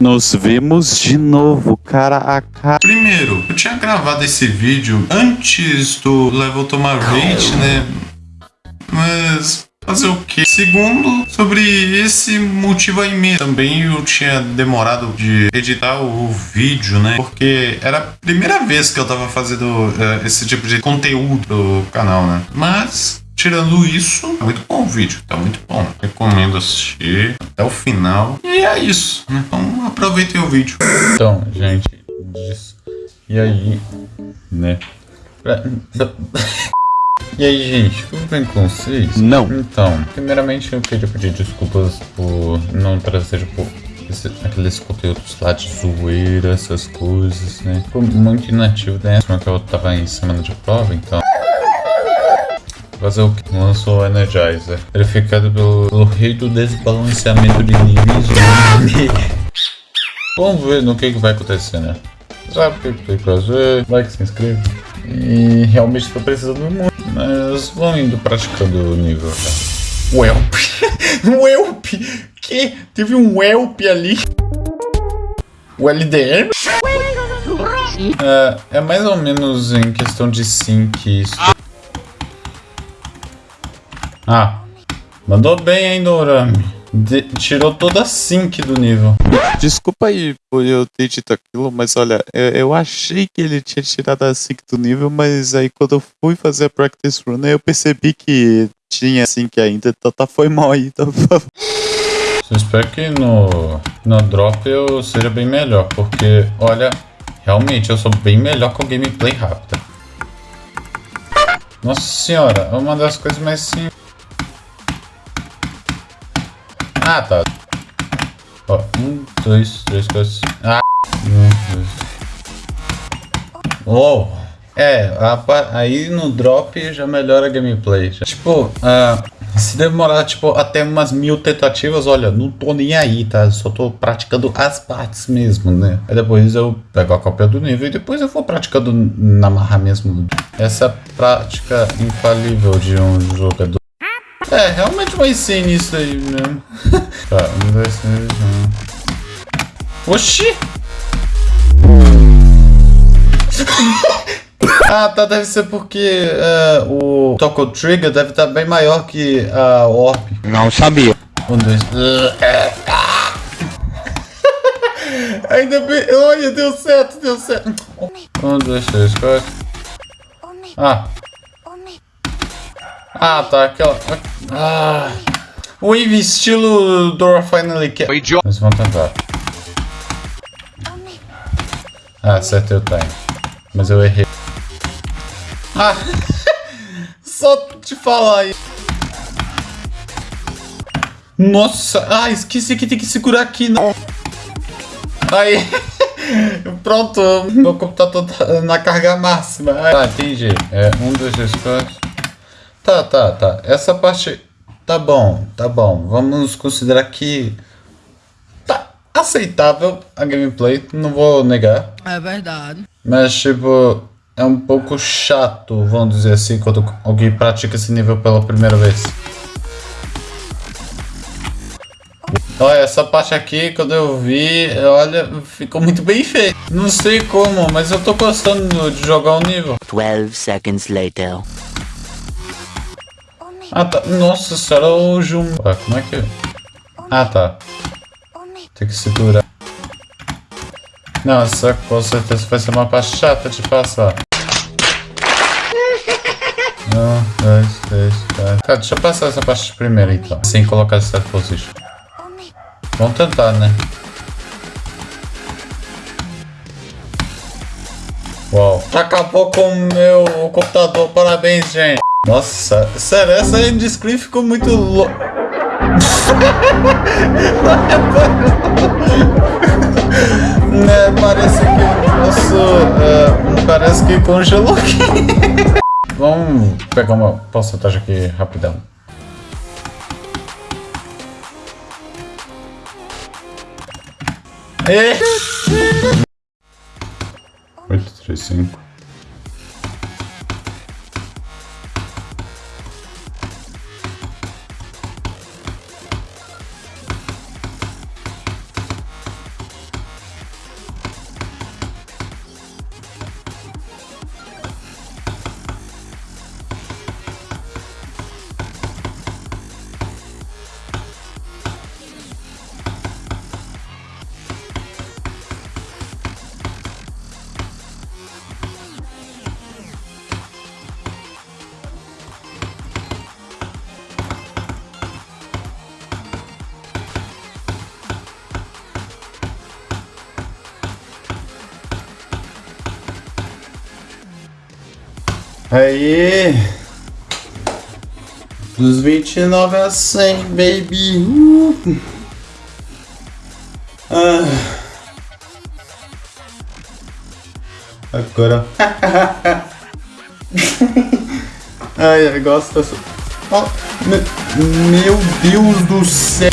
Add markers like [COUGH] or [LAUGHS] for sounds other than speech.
Nos vimos de novo, cara a cara. Primeiro, eu tinha gravado esse vídeo antes do level tomar rage, né? Mas fazer o quê? Segundo, sobre esse motivo aí mesmo. Também eu tinha demorado de editar o vídeo, né? Porque era a primeira vez que eu tava fazendo uh, esse tipo de conteúdo do canal, né? Mas Tirando isso, tá muito bom o vídeo, tá muito bom. Recomendo assistir até o final. E é isso, né? Então aproveitem o vídeo. Então, gente, e aí, né? [LAUGHS] E aí, gente, tudo bem com vocês? Não. Então, primeiramente eu queria pedir desculpas por não trazer, tipo, esse, aqueles conteúdos lá de zoeira, essas coisas, né? Ficou muito inativo, né? que eu tava em semana de prova, então... Fazer o que? Lançou o Energizer. Verificado pelo, pelo rei do desbalanceamento de níveis. [LAUGHS] Vamos ver no que, que vai acontecer, né? Sabe o que tem que fazer? Like, se inscreve. E realmente estou precisando muito. Mas vamos indo praticando o nível já. Welp. Welp. Que? Teve um Welp ali. O LDM? É, é mais ou menos em questão de sync isso. Ah, mandou bem, hein, Dorami. De tirou toda a sync do nível. Desculpa aí por eu ter dito aquilo, mas olha, eu, eu, achei que ele tinha tirado a sync do nível, mas aí quando eu fui fazer a practice run, eu percebi que tinha sync ainda, então tá, foi mal aí, então Eu espero que no, no drop eu seja bem melhor, porque, olha, realmente eu sou bem melhor com gameplay rápida. Nossa senhora, é uma das coisas mais simples. Ah, tá. Ó, um, dois, três, quatro. Ah, um, dois. Oh! É, a, aí no drop já melhora a gameplay. Já. Tipo, uh, se demorar tipo, até umas mil tentativas, olha, não tô nem aí, tá? Só tô praticando as partes mesmo, né? Aí depois eu pego a cópia do nível e depois eu vou praticando na marra mesmo. Essa prática infalível de um jogador. É, realmente vai ser nisso aí mesmo. [LAUGHS] tá, um, dois, três, um. Oxi! [LAUGHS] ah, tá, deve ser porque uh, o Toco Trigger deve estar tá bem maior que a Orb. Não sabia. Um, dois. [LAUGHS] Ainda bem. Olha, deu certo, deu certo. Um, dois, três, quatro. Ah. Ah, tá. Aquela. Ah. Wave estilo Dora Finally Cat. Mas vamos tentar. Ah, acertei o time. Mas eu errei. Ah! [LAUGHS] Só te falar aí. Nossa! Ah, esqueci que tem que segurar aqui. Não. Aí. [LAUGHS] Pronto, meu computador tá na carga máxima. Tá, entendi. É, um, dois, três, quatro. Tá, tá, tá. Essa parte tá bom, tá bom. Vamos considerar que tá aceitável a gameplay, não vou negar. É verdade. Mas, tipo, é um pouco chato, vamos dizer assim, quando alguém pratica esse nível pela primeira vez. Olha, essa parte aqui, quando eu vi, olha, ficou muito bem feito. Não sei como, mas eu tô gostando de jogar o nível. 12 seconds later. Ah, tá. Nossa senhora, o Jum... Ah, como é que... Ah, tá. Tem que segurar. Não, essa com certeza vai ser uma parte chata de passar. [LAUGHS] Um, dois, três, quatro. Tá, deixa eu passar essa parte primeiro então. Sem colocar set position. Vamos tentar, né? Uau. Acabou com o meu computador. Parabéns, gente. Nossa, sério, essa Endiscreen ficou muito louca. [LAUGHS] né, parece que o nosso... Uh, parece que congelou aqui. [LAUGHS] Vamos pegar uma porcentagem aqui rapidão. E... 8, 3, Aí. Dos 29 a 100, baby. Uh. Ah. Agora. [LAUGHS] Ai, eu gosto dessa. Oh, meu Deus do céu.